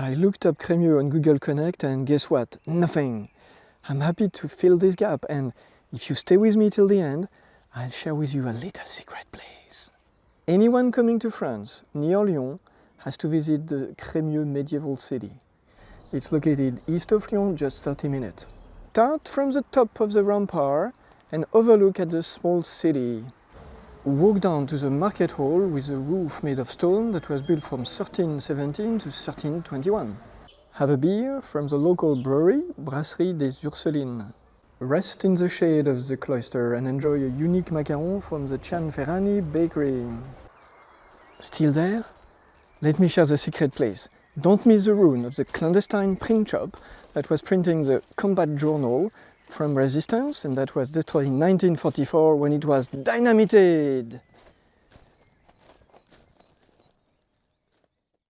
I looked up Crémieu on Google Connect and guess what? Nothing. I'm happy to fill this gap and if you stay with me till the end, I'll share with you a little secret place. Anyone coming to France near Lyon has to visit the Crémieu medieval city. It's located east of Lyon, just 30 minutes. Start from the top of the rampart and overlook at the small city. Walk down to the market hall with a roof made of stone that was built from 1317 to 1321. Have a beer from the local brewery, Brasserie des Ursulines. Rest in the shade of the cloister and enjoy a unique macaron from the Cianferrani bakery. Still there? Let me share the secret place. Don't miss the ruin of the clandestine print shop that was printing the combat journal from resistance and that was destroyed in 1944 when it was dynamited.